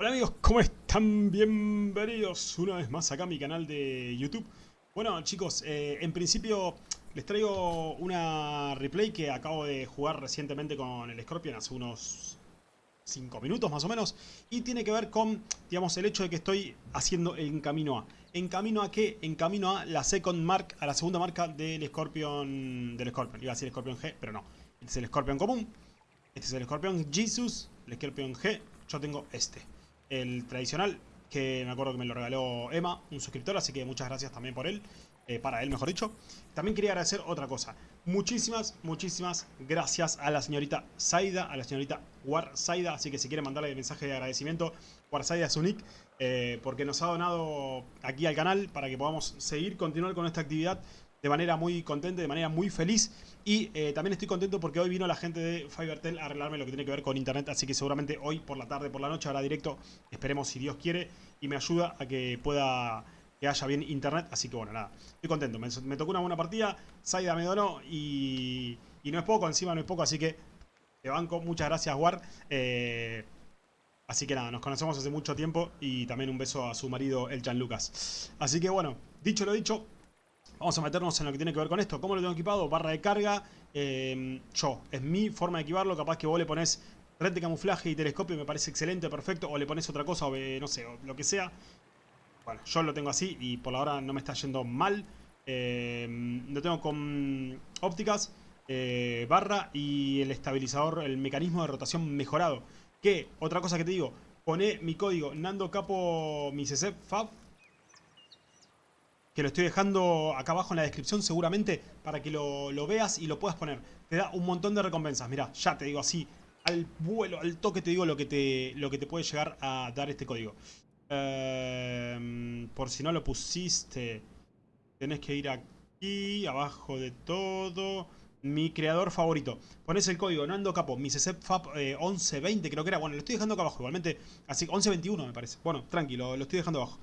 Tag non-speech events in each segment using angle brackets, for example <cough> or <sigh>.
Hola amigos, ¿cómo están? Bienvenidos una vez más acá a mi canal de YouTube. Bueno chicos, eh, en principio les traigo una replay que acabo de jugar recientemente con el Scorpion hace unos 5 minutos más o menos. Y tiene que ver con, digamos, el hecho de que estoy haciendo en camino a. ¿En camino a qué? En camino a la second mark, a la segunda marca del Scorpion, del Scorpion. Iba a decir Scorpion G, pero no. Este es el Scorpion común. Este es el Scorpion Jesus, el Scorpion G. Yo tengo este el tradicional, que me acuerdo que me lo regaló Emma, un suscriptor, así que muchas gracias también por él, eh, para él mejor dicho. También quería agradecer otra cosa, muchísimas, muchísimas gracias a la señorita Saida, a la señorita War Saida, así que si quieren mandarle el mensaje de agradecimiento, War Saida es su nick, eh, porque nos ha donado aquí al canal para que podamos seguir, continuar con esta actividad de manera muy contenta, de manera muy feliz. Y eh, también estoy contento porque hoy vino la gente de Fivertel a arreglarme lo que tiene que ver con internet. Así que seguramente hoy por la tarde, por la noche, hará directo. Esperemos si Dios quiere. Y me ayuda a que pueda que haya bien internet. Así que bueno, nada. Estoy contento. Me, tocó una buena partida. Saida me donó y, y, no es poco. Encima no es poco. Así que te banco. Muchas gracias, War. Eh, así que nada, nos conocemos hace mucho tiempo. Y también un beso a su marido, el Chan Lucas. Así que bueno, dicho lo dicho, Vamos a meternos en lo que tiene que ver con esto. ¿Cómo lo tengo equipado? Barra de carga. Em, yo, es mi forma de equiparlo. Capaz que vos le pones red de camuflaje y telescopio. Me parece excelente, perfecto. O le pones otra cosa, o no sé, lo que sea. Bueno, yo lo tengo así y por ahora no me está yendo mal. Em, lo tengo con ópticas, eh, barra y el estabilizador, el mecanismo de rotación mejorado. Que, otra cosa que te digo, pone mi código Nando Capo mi CC Fab que lo estoy dejando acá abajo en la descripción seguramente para que lo, veas y lo puedas poner. Te da un montón de recompensas, mira, ya te digo así, al vuelo, al toque te digo lo que te, lo que te puede llegar a dar este código. Em, por si no lo pusiste, tenés que ir aquí, abajo de todo... Mi creador favorito. Pones el código Nando Capo, mi CCFAP 1120 creo que era. Bueno, lo estoy dejando acá abajo igualmente. Así, 1121 me parece. Bueno, tranquilo, lo estoy dejando abajo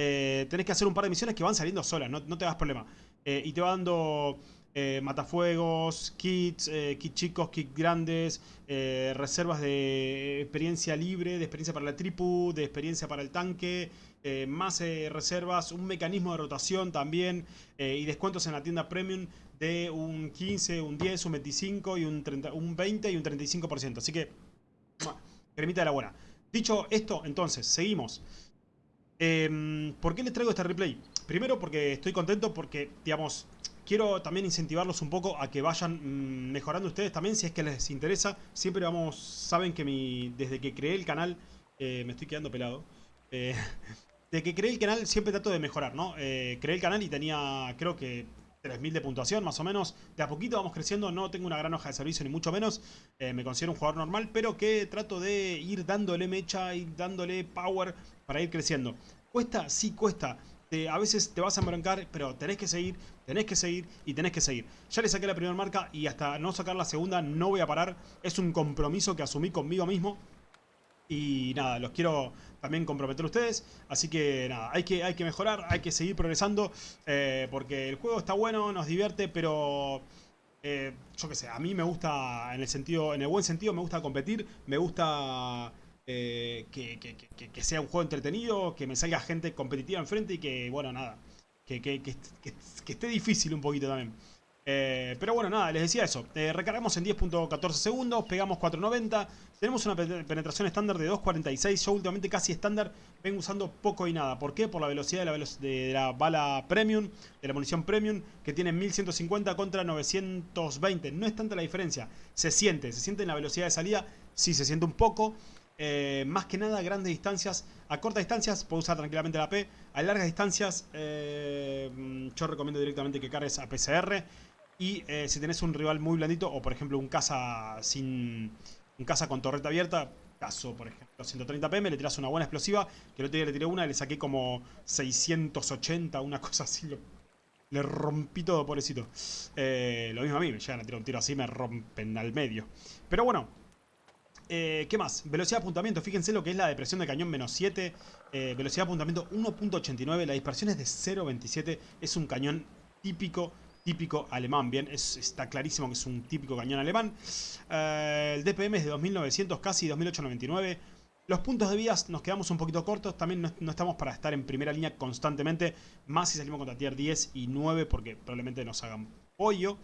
eh, tenés que hacer un par de misiones que van saliendo solas, no, te das problema. Eh, y te va dando eh, matafuegos, kits, eh, kits chicos, kits grandes, reservas de experiencia libre, de experiencia para la tripu, de experiencia para el tanque, más reservas, un mecanismo de rotación también y descuentos en la tienda premium de un 15, un 10, un 25 y un, 30, un 20 y un 35%. Así que, cremita de la buena. Dicho esto, entonces, seguimos. Em, ¿Por qué les traigo este replay? Primero porque estoy contento porque, digamos, quiero también incentivarlos un poco a que vayan mm, mejorando ustedes también si es que les interesa. Siempre vamos, saben que mi, desde que creé el canal, eh, me estoy quedando pelado. Eh, <laughs> desde que creé el canal siempre trato de mejorar, ¿no? Eh, creé el canal y tenía, creo que 3.000 de puntuación más o menos. De a poquito vamos creciendo, no tengo una gran hoja de servicio ni mucho menos. me considero un jugador normal, pero que trato de ir dándole mecha y dándole power para ir creciendo. ¿Cuesta? Sí, cuesta. a veces te vas a embroncar, pero tenés que seguir, tenés que seguir y tenés que seguir. Ya le saqué la primera marca y hasta no sacar la segunda no voy a parar. Es un compromiso que asumí conmigo mismo. Y nada, los quiero también comprometer a ustedes. Así que nada, hay que, hay que mejorar, hay que seguir progresando. Eh, porque el juego está bueno, nos divierte, pero... Eh, yo qué sé, a mí me gusta, en el sentido, en el buen sentido, me gusta competir, me gusta eh, que, sea un juego entretenido, que me salga gente competitiva enfrente y que, bueno, nada, que, esté difícil un poquito también. Eh, pero bueno, nada, les decía eso. Eh, recargamos en 10.14 segundos, pegamos 4.90. Tenemos una penetración estándar de 2.46. Yo últimamente casi estándar vengo usando poco y nada. ¿Por qué? Por la velocidad de la, bala premium, de la munición premium, que tiene 1150 contra 920. No es tanta la diferencia. Se siente, se siente en la velocidad de salida. Sí, se siente un poco. Eh, más que nada grandes distancias. A cortas distancias puedo usar tranquilamente la P. A largas distancias yo recomiendo directamente que cargues a PCR. Y eh, si tenés un rival muy blandito o por ejemplo un caza sin un caza con torreta abierta, caso por ejemplo 130 PM, le tiras una buena explosiva, que el otro día le tiré una y le saqué como 680, una <laughs> cosa así, le rompí todo, pobrecito. lo mismo a mí, me llegan a tirar un tiro así, me rompen al medio. Pero bueno, eh, ¿Qué más? Velocidad de apuntamiento. Fíjense lo que es la depresión de cañón menos 7. Eh, velocidad de apuntamiento 1.89. La dispersión es de 0.27. Es un cañón típico, típico alemán. Bien, está clarísimo que es un típico cañón alemán. Eh, el DPM es de 2900 casi 2899. Los puntos de vías nos quedamos un poquito cortos, también no, estamos para estar en primera línea constantemente, más si salimos contra tier 10 y 9 porque probablemente nos hagan pollo.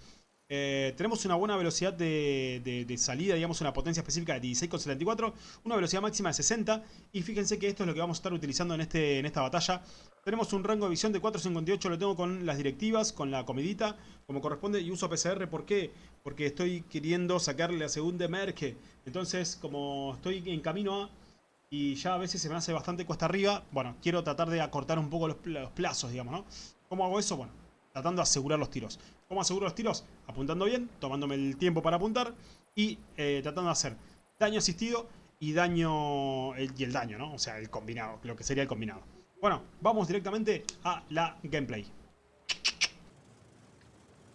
Eh, tenemos una buena velocidad de, salida, digamos una potencia específica de 16,74, una velocidad máxima de 60 y fíjense que esto es lo que vamos a estar utilizando en, este, en esta batalla. Tenemos un rango de visión de 4.58, lo tengo con las directivas, con la comidita, como corresponde y uso PCR, ¿por qué? Porque estoy queriendo sacarle la segunda merge, entonces como estoy en camino a y ya a veces se me hace bastante cuesta arriba. Bueno, quiero tratar de acortar un poco los, plazos, digamos, ¿no? ¿Cómo hago eso? Bueno, tratando de asegurar los tiros. ¿Cómo aseguro los tiros? Apuntando bien, tomándome el tiempo para apuntar y eh, tratando de hacer daño asistido y daño y el daño, ¿no? O sea, el combinado, lo que sería el combinado. Bueno, vamos directamente a la gameplay.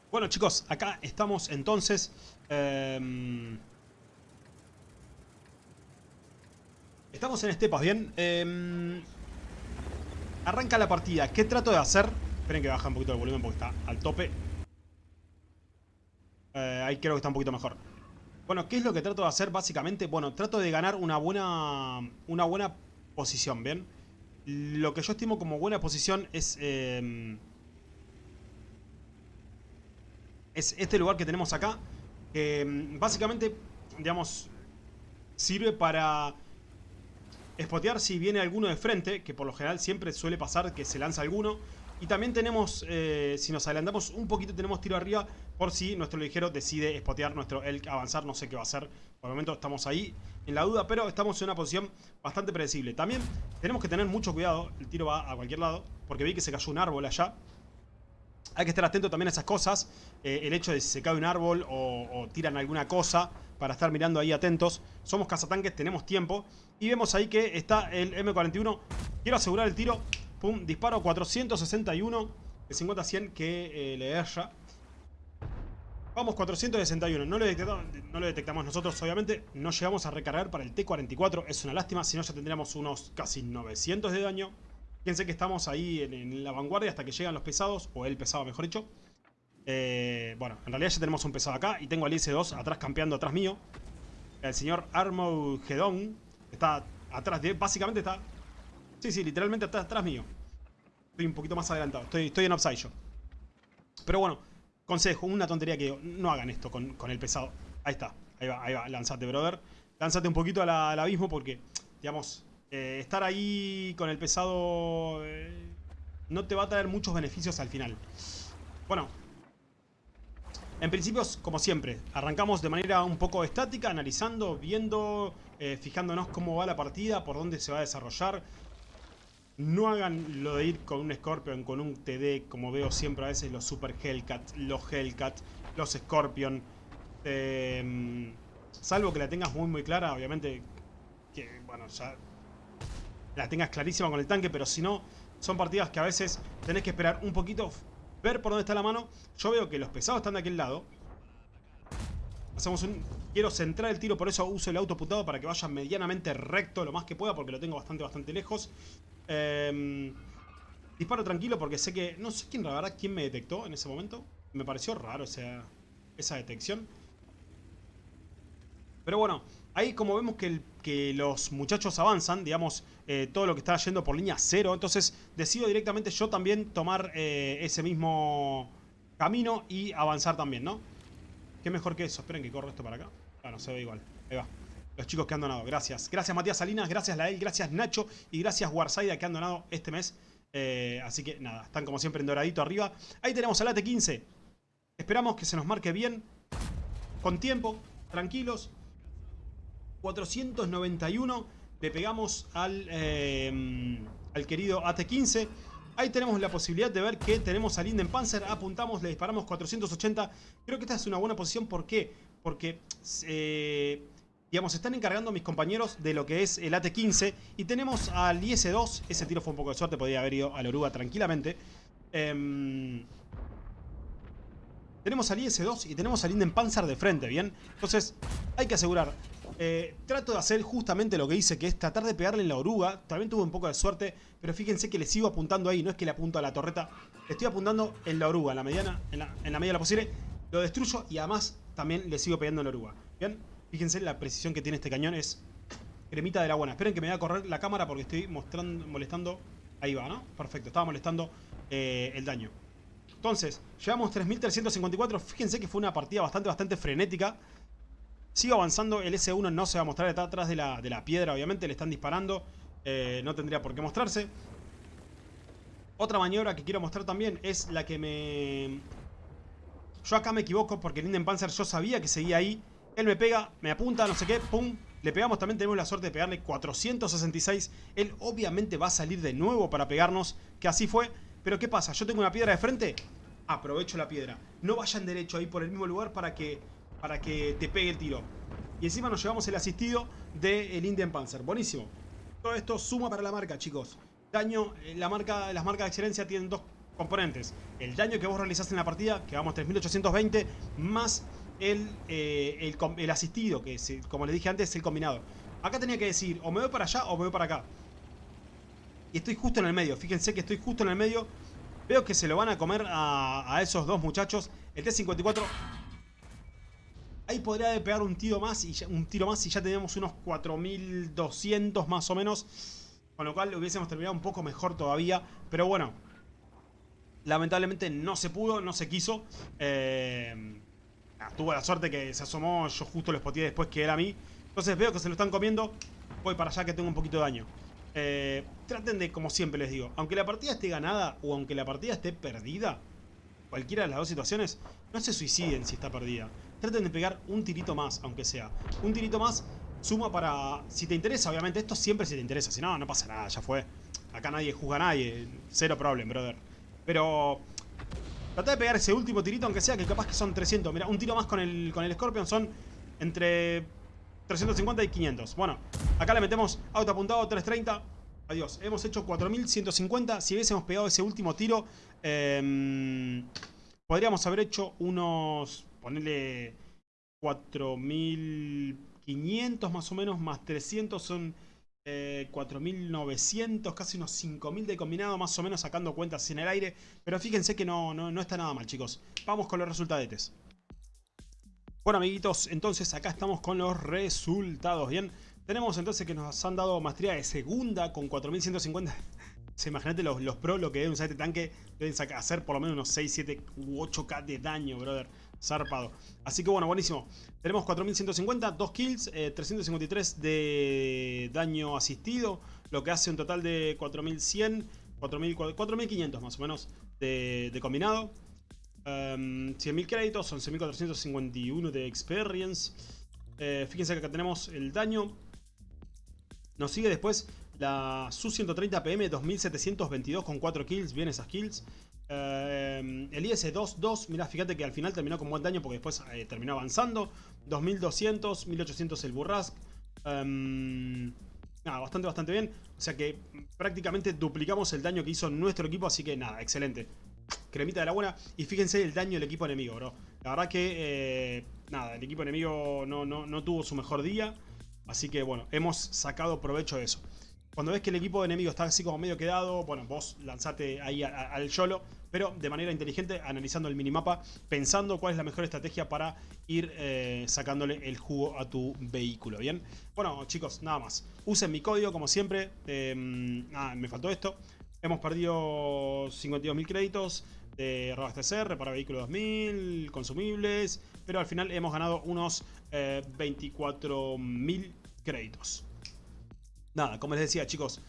Bueno chicos, acá estamos entonces... Em, Estamos en estepas, bien. Em, arranca la partida. ¿Qué trato de hacer? Esperen que baja un poquito el volumen porque está al tope. Eh, ahí creo que está un poquito mejor. Bueno, ¿qué es lo que trato de hacer básicamente? Bueno, trato de ganar una buena, una buena posición, ¿bien? Lo que yo estimo como buena posición es... Em, es este lugar que tenemos acá. Que em, básicamente, digamos, sirve para Spotear si viene alguno de frente, que por lo general siempre suele pasar que se lanza alguno. Y también tenemos, eh, si nos adelantamos un poquito, tenemos tiro arriba por si nuestro ligero decide spotear nuestro Elk avanzar. No sé qué va a hacer. Por el momento estamos ahí en la duda, pero estamos en una posición bastante predecible. También tenemos que tener mucho cuidado. El tiro va a cualquier lado, porque vi que se cayó un árbol allá. Hay que estar atento también a esas cosas. Eh, el hecho de si se cae un árbol o, o tiran alguna cosa para estar mirando ahí atentos. Somos cazatanques, tenemos tiempo. Y vemos ahí que está el M41. Quiero asegurar el tiro. Pum, disparo 461. De 50 a 100 que eh, le erra. Vamos, 461. No lo, detectamos, nosotros, obviamente. No llegamos a recargar para el T-44. Es una lástima, si no ya tendríamos unos casi 900 de daño. Fíjense que estamos ahí en, la vanguardia hasta que llegan los pesados. O el pesado, mejor dicho. Eh, bueno, en realidad ya tenemos un pesado acá. Y tengo al IS-2 atrás campeando atrás mío. El señor Armageddon Está atrás de... Básicamente está... Sí, sí, literalmente está atrás mío. Estoy un poquito más adelantado. Estoy, estoy en upside yo. Pero bueno, consejo, una tontería que no hagan esto con, el pesado. Ahí está, ahí va, ahí va, lanzate, brother. Lánzate un poquito al, abismo porque, digamos, eh, estar ahí con el pesado eh, no te va a traer muchos beneficios al final. Bueno, en principio, como siempre, arrancamos de manera un poco estática, analizando, viendo, eh, fijándonos cómo va la partida, por dónde se va a desarrollar. No hagan lo de ir con un Scorpion, con un TD, como veo siempre a veces los Super Hellcat, los Hellcat, los Scorpion. Em, salvo que la tengas muy muy clara, obviamente, que bueno, ya la tengas clarísima con el tanque, pero si no, son partidas que a veces tenés que esperar un poquito, ver por dónde está la mano. Yo veo que los pesados están de aquel lado. Hacemos un... Quiero centrar el tiro, por eso uso el auto putado para que vaya medianamente recto lo más que pueda, porque lo tengo bastante, bastante lejos. Em, disparo tranquilo porque sé que... No sé quién, la verdad, quién me detectó en ese momento. Me pareció raro esa, esa detección. Pero bueno, ahí como vemos que, que los muchachos avanzan, digamos, eh, todo lo que está yendo por línea cero, entonces decido directamente yo también tomar eh, ese mismo camino y avanzar también, ¿no? Qué mejor que eso. Esperen que corro esto para acá. Ah, no se ve igual. Ahí va. Los chicos que han donado. Gracias. Gracias Matías Salinas, gracias Lael, gracias Nacho y gracias Warsaida que han donado este mes. Eh, así que nada, están como siempre en doradito arriba. Ahí tenemos al AT-15. Esperamos que se nos marque bien. Con tiempo, tranquilos. 491. Le pegamos al, eh, al querido AT-15. Ahí tenemos la posibilidad de ver que tenemos al Linden Panzer. Apuntamos, le disparamos 480. Creo que esta es una buena posición. ¿Por qué? Porque... Eh, digamos, están encargando mis compañeros de lo que es el AT-15 y tenemos al IS-2, ese tiro fue un poco de suerte, podría haber ido a la oruga tranquilamente. Em, tenemos al IS-2 y tenemos al Linden Panzer de frente, ¿bien? Entonces, hay que asegurar eh, trato de hacer justamente lo que hice, que es tratar de pegarle en la oruga. También tuve un poco de suerte, pero fíjense que le sigo apuntando ahí. No es que le apunto a la torreta, estoy apuntando en la oruga, en la mediana, en la, la medida de la posible. Lo destruyo y además también le sigo pegando en la oruga. Bien, fíjense la precisión que tiene este cañón, es cremita de la buena. Esperen que me voy a correr la cámara porque estoy mostrando, molestando. Ahí va, ¿no? Perfecto, estaba molestando eh, el daño. Entonces, llevamos 3354. Fíjense que fue una partida bastante, bastante frenética. Sigo avanzando, el S1 no se va a mostrar, está atrás de la, de la piedra, obviamente, le están disparando. Eh, no tendría por qué mostrarse. Otra maniobra que quiero mostrar también es la que me... Yo acá me equivoco porque el Panzer yo sabía que seguía ahí. Él me pega, me apunta, no sé qué, pum. Le pegamos, también tenemos la suerte de pegarle 466. Él obviamente va a salir de nuevo para pegarnos, que así fue. Pero ¿qué pasa? Yo tengo una piedra de frente, aprovecho la piedra. No vayan derecho ahí por el mismo lugar para que, para que te pegue el tiro. Y encima nos llevamos el asistido del Indian Panzer. Buenísimo. Todo esto suma para la marca, chicos. Daño, eh, la marca, las marcas de excelencia tienen dos componentes. El daño que vos realizaste en la partida, que vamos 3820, más el, eh, el, asistido, que es, como les dije antes, el combinado. Acá tenía que decir, o me voy para allá o me voy para acá. Y estoy justo en el medio, fíjense que estoy justo en el medio. Veo que se lo van a comer a, esos dos muchachos. El T-54... Ahí podría pegar un tiro más y un tiro más y ya tenemos unos 4200 más o menos. Con lo cual hubiésemos terminado un poco mejor todavía. Pero bueno. Lamentablemente no se pudo, no se quiso. Eh, tuvo la suerte que se asomó, yo justo lo spoteé después que era a mí. Entonces veo que se lo están comiendo. Voy para allá que tengo un poquito de daño. Eh, traten de, como siempre les digo, aunque la partida esté ganada o aunque la partida esté perdida, cualquiera de las dos situaciones, no se suiciden si está perdida. Traten de pegar un tirito más, aunque sea. Un tirito más suma para... Si te interesa, obviamente, esto siempre si te interesa. Si no, no pasa nada, ya fue. Acá nadie juzga a nadie. Cero problem, brother. Pero... Trata de pegar ese último tirito, aunque sea que capaz que son 300. Mira, un tiro más con el, con el Scorpion son entre 350 y 500. Bueno, acá le metemos auto apuntado 330. Adiós. Hemos hecho 4150. Si hubiésemos pegado ese último tiro, eh, podríamos haber hecho unos... Ponerle 4500 más o menos, más 300 son 4900, eh, casi unos 5000 de combinado, más o menos sacando cuentas en el aire. Pero fíjense que no, no, no está nada mal, chicos. Vamos con los resultados. Bueno, amiguitos, entonces acá estamos con los resultados, ¿bien? Tenemos entonces que nos han dado maestría de segunda con 4150. Se imagínate los, los lo que deben usar este tanque. Deben hacer por lo menos unos 6, 7 u 8k de daño, brother zarpado. Así que bueno, buenísimo. Tenemos 4150, 2 kills, 353 eh, de daño asistido, lo que hace un total de 4100, 4500 más o menos de, combinado. 100.000 em, créditos, 11.451 de experience. Eh, fíjense que acá tenemos el daño. Nos sigue después la Su-130 PM 2722 con 4 kills. Bien esas kills. Eh, el IS-2-2, mira, fíjate que al final terminó con buen daño porque después eh, terminó avanzando. 2200, 1800 el Burrask. Em, nada, bastante, bastante bien. O sea que prácticamente duplicamos el daño que hizo nuestro equipo, así que nada, excelente. Cremita de la buena. Y fíjense el daño del equipo enemigo, bro. La verdad que, eh, nada, el equipo enemigo no, no, no tuvo su mejor día. Así que, bueno, hemos sacado provecho de eso. Cuando ves que el equipo enemigo está así como medio quedado, bueno, vos lanzate ahí al YOLO pero de manera inteligente, analizando el minimapa, pensando cuál es la mejor estrategia para ir eh, sacándole el jugo a tu vehículo, ¿bien? Bueno, chicos, nada más. Usen mi código, como siempre. Ah, me faltó esto. Hemos perdido 52.000 créditos de RobaSTCR para vehículo 2000, consumibles, pero al final hemos ganado unos 24.000 eh, créditos. Nada, como les decía, chicos,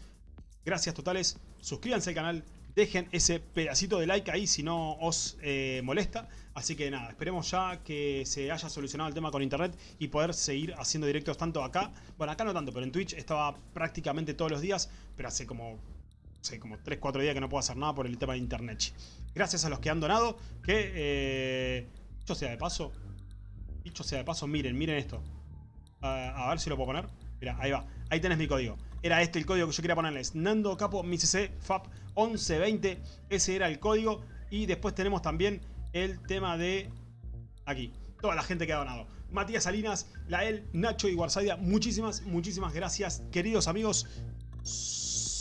gracias totales. Suscríbanse al canal, dejen ese pedacito de like ahí si no os eh, molesta. Así que nada, esperemos ya que se haya solucionado el tema con internet y poder seguir haciendo directos tanto acá. Bueno, acá no tanto, pero en Twitch estaba prácticamente todos los días, pero hace como, sé, como 3-4 días que no puedo hacer nada por el tema de internet. Gracias a los que han donado, que, eh, dicho sea de paso, dicho sea de paso, miren, miren esto. a ver si lo puedo poner. Mira, ahí va. Ahí tenés mi código. Era este el código que yo quería ponerles. Nando Capo MICC FAP 1120. Ese era el código. Y después tenemos también el tema de... Aquí. Toda la gente que ha donado. Matías Salinas, Lael, Nacho y Guarsadia. Muchísimas, muchísimas gracias. Queridos amigos.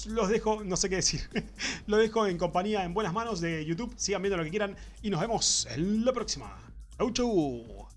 Los dejo, no sé qué decir. <laughs> Lo dejo en compañía, en buenas manos de YouTube. Sigan viendo lo que quieran. Y nos vemos en la próxima. Chau, chau.